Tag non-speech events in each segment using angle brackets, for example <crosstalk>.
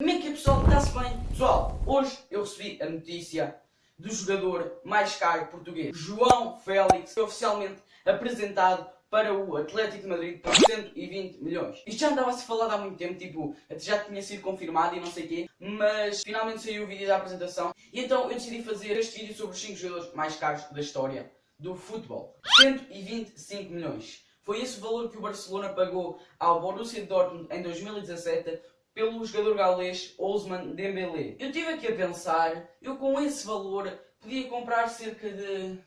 Como é que é pessoal? Está-se bem? Pessoal, hoje eu recebi a notícia do jogador mais caro português, João Félix, foi oficialmente apresentado para o Atlético de Madrid por 120 milhões. Isto já andava a se falar há muito tempo, tipo, já tinha sido confirmado e não sei quê, mas finalmente saiu o vídeo da apresentação e então eu decidi fazer este vídeo sobre os 5 jogadores mais caros da história do futebol. 125 milhões. Foi esse o valor que o Barcelona pagou ao Borussia Dortmund em 2017 pelo jogador galês Ousmane Dembélé. Eu estive aqui a pensar, eu com esse valor podia comprar cerca de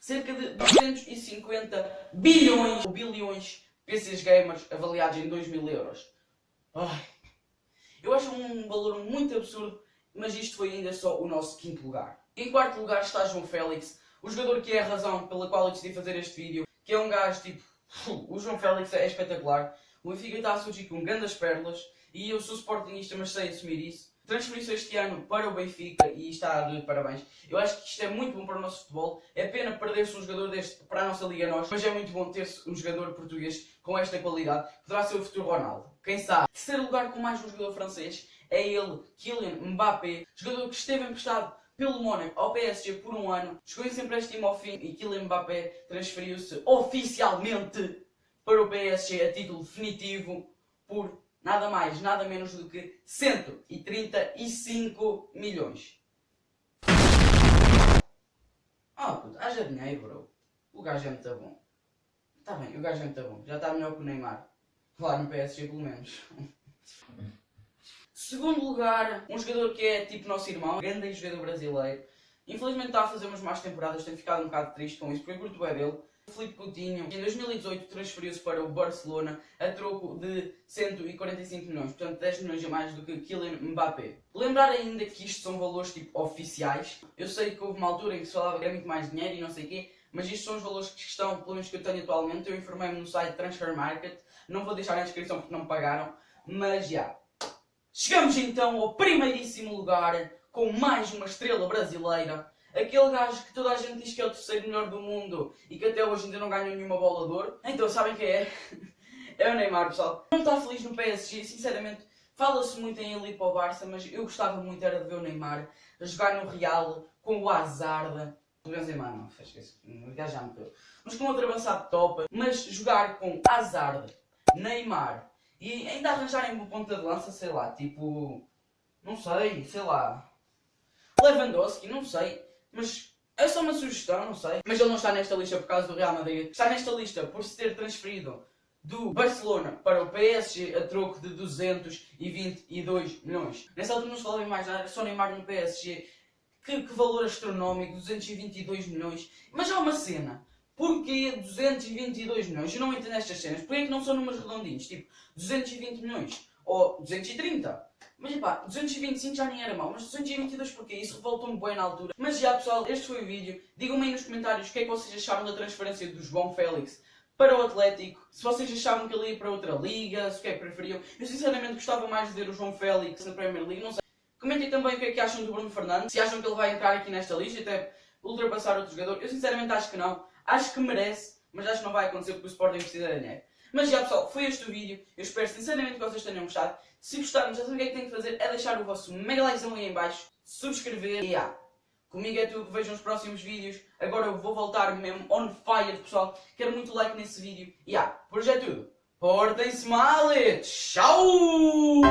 cerca de 250 bilhões bilhões PCs gamers avaliados em 2 mil euros. Ai, eu acho um valor muito absurdo, mas isto foi ainda só o nosso quinto lugar. Em quarto lugar está João Félix, o jogador que é a razão pela qual eu decidi fazer este vídeo, que é um gajo tipo... <laughs> O João Félix é espetacular, o Benfica está a surgir com grandes perlas, e eu sou sportingista, mas sei assumir isso transferiu-se este ano para o Benfica e está de parabéns. Eu acho que isto é muito bom para o nosso futebol. É pena perder-se um jogador deste para a nossa Liga Nós, mas é muito bom ter-se um jogador português com esta qualidade. Poderá ser o futuro Ronaldo. Quem sabe? Terceiro lugar com mais um jogador francês é ele, Kylian Mbappé, jogador que esteve emprestado pelo Mónaco ao PSG por um ano, chegou esse empréstimo ao fim e Kylian Mbappé transferiu-se oficialmente para o PSG a título definitivo por nada mais, nada menos do que 135 milhões. Ah, puto, haja dinheiro, bro. O gajo é muito bom. Está bem, o gajo é muito bom. Já está melhor que o Neymar. Lá no PSG, pelo menos. <laughs> Segundo lugar, um jogador que é tipo nosso irmão, grande jogador brasileiro. Infelizmente está a fazer umas más temporadas, tenho ficado um bocado triste com isso, porque eu curto é dele. Felipe Coutinho, em 2018 transferiu-se para o Barcelona a troco de 145 milhões, portanto 10 milhões a mais do que Kylian Mbappé. Lembrar ainda que isto são valores tipo oficiais. Eu sei que houve uma altura em que se falava que era muito mais dinheiro e não sei o quê, mas isto são os valores que estão, pelo menos que eu tenho atualmente. Eu informei-me no site Transfer Market, não vou deixar na descrição porque não me pagaram, mas já. Chegamos então ao primeiríssimo lugar com mais uma estrela brasileira Aquele gajo que toda a gente diz que é o terceiro melhor do mundo e que até hoje ainda não ganhou nenhuma bola de ouro. Então, sabem quem é? <laughs> É o Neymar, pessoal. Não está feliz no PSG, sinceramente. Fala-se muito em ele ir para o Barça, mas eu gostava muito era de ver o Neymar jogar no Real com o Hazard. O Benzema não, fez isso. O gajo já meteu. Mas com outro avançado top. Mas jogar com Hazard, Neymar e ainda arranjarem uma ponta de lança, sei lá, tipo... Não sei, sei lá... Lewandowski, não sei. Mas é só uma sugestão, não sei. Mas ele não está nesta lista por causa do Real Madrid. Está nesta lista por se ter transferido do Barcelona para o PSG a troco de 222 milhões. Nessa altura não se falava em mais nada, só Neymar no PSG. Que, que valor astronómico, 222 milhões. Mas há uma cena. Porquê 222 milhões? Eu não entendo estas cenas. Porquê é que não são números redondinhos? Tipo, 220 milhões. Ou 230. Mas pá, 225 já nem era mau, mas 222 porquê? Isso revoltou-me bem na altura. Mas já pessoal, este foi o vídeo. Digam-me aí nos comentários o que é que vocês acharam da transferência do João Félix para o Atlético. Se vocês achavam que ele ia para outra liga, se o que é que preferiam. Eu sinceramente gostava mais de ver o João Félix na Premier League, não sei. Comentem também o que é que acham do Bruno Fernandes. Se acham que ele vai entrar aqui nesta lista e até ultrapassar outro jogador. Eu sinceramente acho que não. Acho que merece, mas acho que não vai acontecer porque o Sporting precisa de dinheiro. Mas já pessoal, foi este o vídeo. Eu espero sinceramente que vocês tenham gostado. Se gostaram, já sabem o que é que têm que fazer. É deixar o vosso mega likezão aí em baixo. Subscrever. E yeah. Comigo é tudo. Vejam os próximos vídeos. Agora eu vou voltar mesmo on fire, pessoal. Quero muito like nesse vídeo. E yeah. por hoje é tudo. Portem-se mal e tchau!